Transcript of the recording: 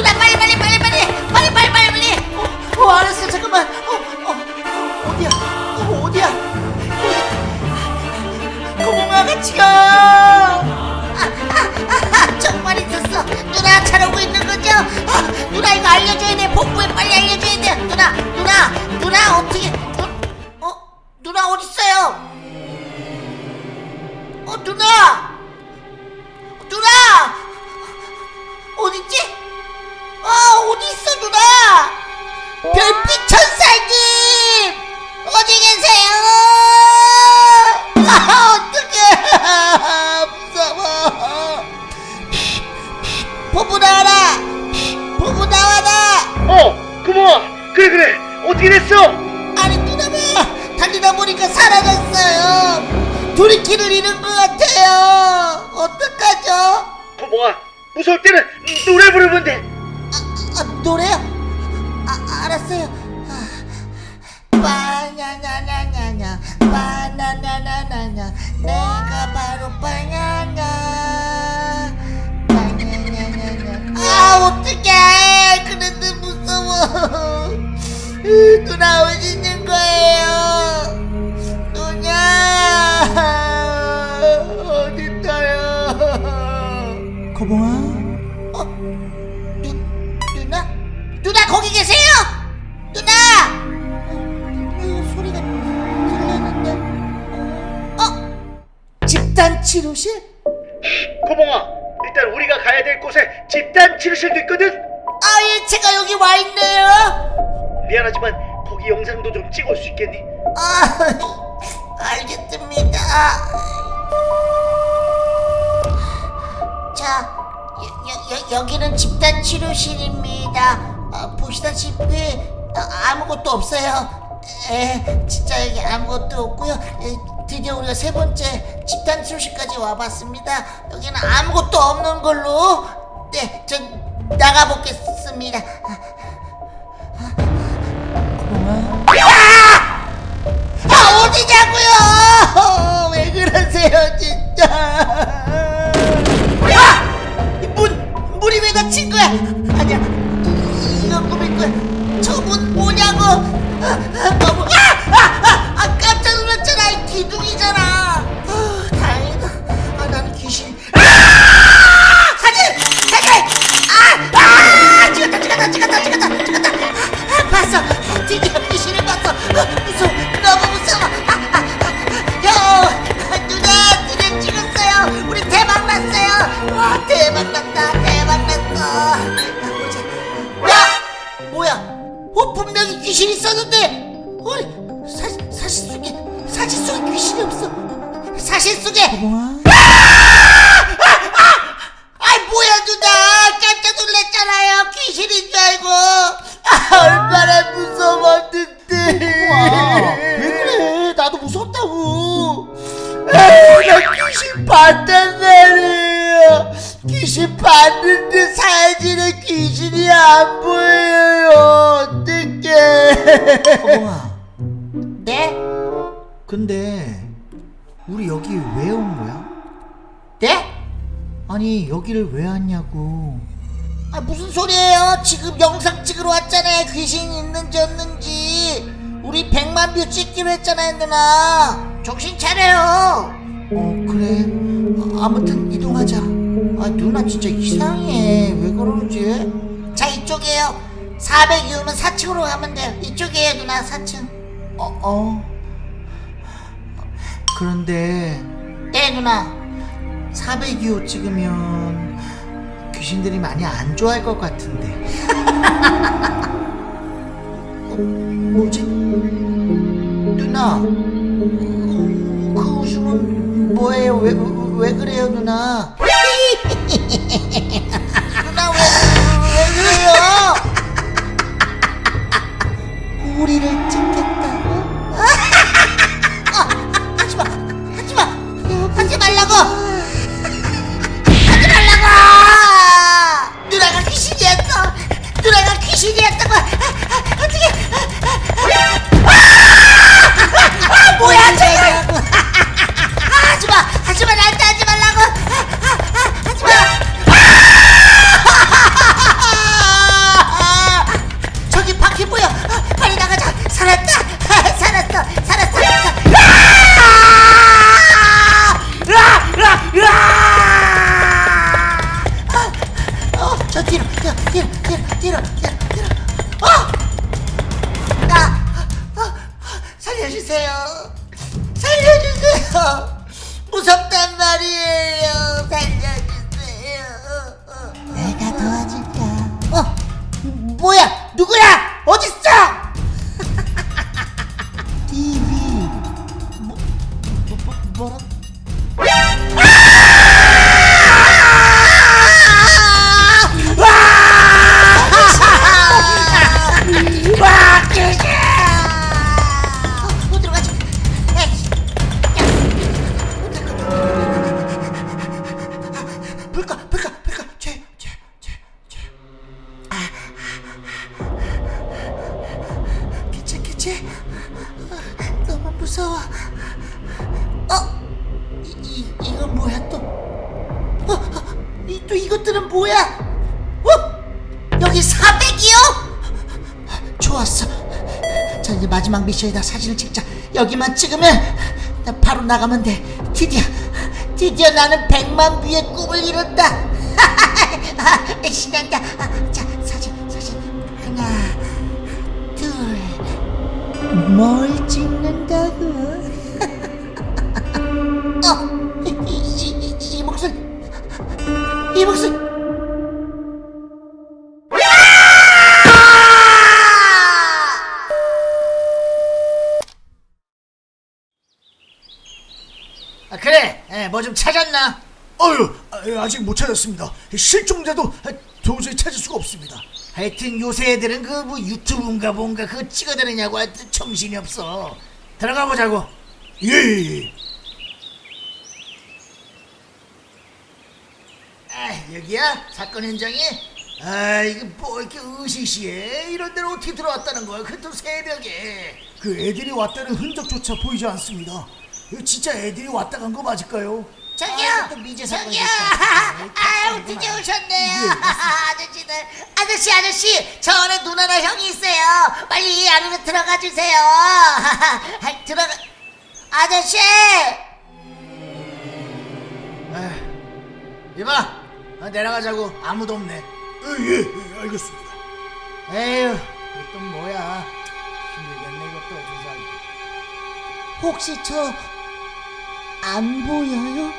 누나 빨리 빨리 빨리 빨리. 빨리 빨리 빨리 빨리. 어, 어 알았어. 잠깐만. 어, 어 어디야? 어, 어디야? 고구마 같이 가 천사님 어디 계세요? 아 어떡해 무서워 보부 나와라 보부 나와라 어, 고마워. 그래 그래. 어떻게 됐어? 아니 누나가 달리다 보니까 사라졌어요 둘이 길을 잃은 것 같아요 어떡하죠? 고마워. 무서울 때는 노래 부르면 돼. 아, 노래요? 아, 알았어요. 아, 바냐냐냐냐냐, 바나나나나냐, 내가 바로 바냐냐, 바냐냐냐냐. 아, 어떡해! 그런데 무서워. 으, 누나 어디 있는 거예요? 누나 어디 있어요? 거봉아 어? 누, 누나? 누나 거기 계세요? 치료실? 고마워. 일단 우리가 가야 될 곳에 집단 치료실도 있거든. 아예 제가 여기 와 있네요 미안하지만 거기 영상도 좀 찍을 수 있겠니? 아 알겠습니다 자 여, 여, 여기는 집단 치료실입니다 아, 보시다시피 아, 아무것도 없어요 에 진짜 여기 아무것도 없고요 에, 드디어 우리가 세 번째 집단 치료실까지 와봤습니다. 여기는 아무것도 없는 걸로. 네 전 나가보겠습니다 어 분명히 귀신 있었는데. 어 사, 사실 속에 사실 속에 귀신이 없어. 사실 속에. 거 거봉아 네? 근데 우리 여기 왜 온 거야? 네? 아니 여기를 왜 왔냐고 아 무슨 소리예요? 지금 영상 찍으러 왔잖아요. 귀신 있는지 없는지. 우리 100만 view 찍기로 했잖아요, 누나. 정신 차려요. 어 그래 아, 아무튼 이동하자 아 누나 진짜 이상해. 왜 그러는지. 자 이쪽이에요. 402호는 4층으로 가면 돼요. 이쪽이에요, 누나 4층. 어, 어. 그런데 네, 누나. 402호 찍으면 귀신들이 많이 안 좋아할 것 같은데 어, 뭐지? 누나 그 웃음은 뭐예요? 왜, 왜 그래요 누나? 우리를 찍겠다 거리예요. 살려주세요. 내가 도와줄게. 어, 뭐야? 누구야? 어딨어? TV. 뭐, 뭐, 뭐 뭐, 이것들은 뭐야? 어? 여기 400이요? 좋았어. 자 이제 마지막 미션이다. 사진을 찍자. 여기만 찍으면 나 바로 나가면 돼. 드디어 드디어 나는 100만 뷰의 꿈을 이룬다. 아, 신난다. 아, 자 사진 사진 하나 둘. 뭘 찍는다고? 어, 이, 이, 이 목소리. 아, 그래, 뭐 좀 찾았나? 아유, 아, 아직 못 찾았습니다. 실종자도 도저히 찾을 수가 없습니다. 하여튼 요새 애들은 그 뭐 유튜브인가 뭔가 그거 찍어다니냐고 하여튼 정신이 없어. 들어가 보자고. 예, 예, 예. 아, 여기야? 사건 현장이? 아, 이거 뭐 이렇게 으시시해? 이런 데로 어떻게 들어왔다는 거야? 그것도 새벽에. 그 애들이 왔다는 흔적조차 보이지 않습니다. 진짜 애들이 왔다 간 거 맞을까요? 저기요! 아, 또 미제 저기요! 아유, 드디어 오셨네요. 아저씨들. 아저씨, 아저씨! 저 안에 누나나 형이 있어요. 빨리 안으로 들어가 주세요. 아, 들어가. 아저씨! 이봐, 어, 내려가자고. 아무도 없네. 예, 예, 예, 알겠습니다. 에휴, 이또 뭐야. 힘들겠네, 이것도. 세상에. 혹시 저 안 보여요?